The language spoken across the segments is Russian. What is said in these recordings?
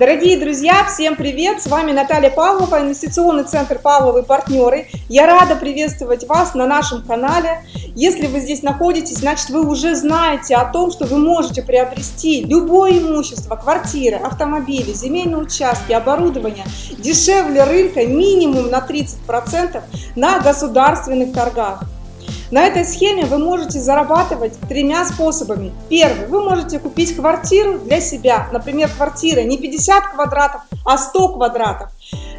Дорогие друзья, всем привет! С вами Наталья Павлова, инвестиционный центр Павловы партнеры. Я рада приветствовать вас на нашем канале. Если вы здесь находитесь, значит вы уже знаете о том, что вы можете приобрести любое имущество, квартиры, автомобили, земельные участки, оборудование дешевле рынка минимум на 30% на государственных торгах. На этой схеме вы можете зарабатывать тремя способами. Первый. Вы можете купить квартиру для себя. Например, квартира не 50 квадратов, а 100 квадратов.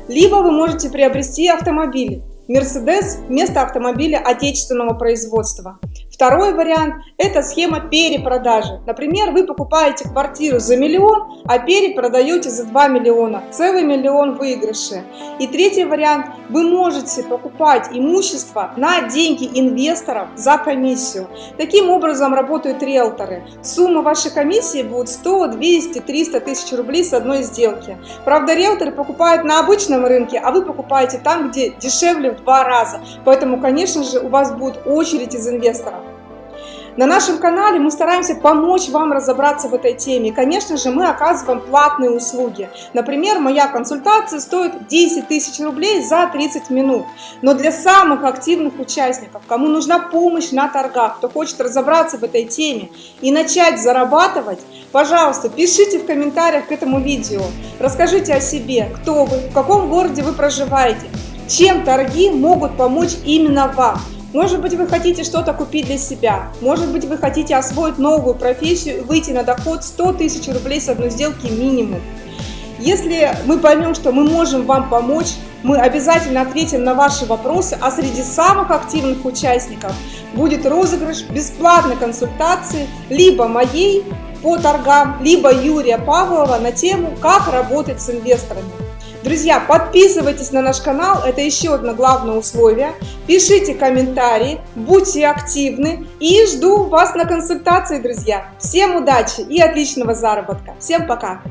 Либо вы можете приобрести автомобиль. Мерседес вместо автомобиля отечественного производства. Второй вариант – это схема перепродажи. Например, вы покупаете квартиру за миллион, а перепродаете за 2 миллиона. Целый миллион выигрыши. И третий вариант – вы можете покупать имущество на деньги инвесторов за комиссию. Таким образом работают риэлторы. Сумма вашей комиссии будет 100, 200, 300 тысяч рублей с одной сделки. Правда, риэлторы покупают на обычном рынке, а вы покупаете там, где дешевле в два раза. Поэтому, конечно же, у вас будет очередь из инвесторов. На нашем канале мы стараемся помочь вам разобраться в этой теме. конечно же, мы оказываем платные услуги. Например, моя консультация стоит 10 тысяч рублей за 30 минут. Но для самых активных участников, кому нужна помощь на торгах, кто хочет разобраться в этой теме и начать зарабатывать, пожалуйста, пишите в комментариях к этому видео. Расскажите о себе, кто вы, в каком городе вы проживаете, чем торги могут помочь именно вам. Может быть, вы хотите что-то купить для себя. Может быть, вы хотите освоить новую профессию и выйти на доход 100 тысяч рублей с одной сделки минимум. Если мы поймем, что мы можем вам помочь, мы обязательно ответим на ваши вопросы, а среди самых активных участников будет розыгрыш бесплатной консультации либо моей по торгам, либо Юрия Павлова на тему «Как работать с инвесторами». Друзья, подписывайтесь на наш канал, это еще одно главное условие. Пишите комментарии, будьте активны и жду вас на консультации, друзья. Всем удачи и отличного заработка. Всем пока!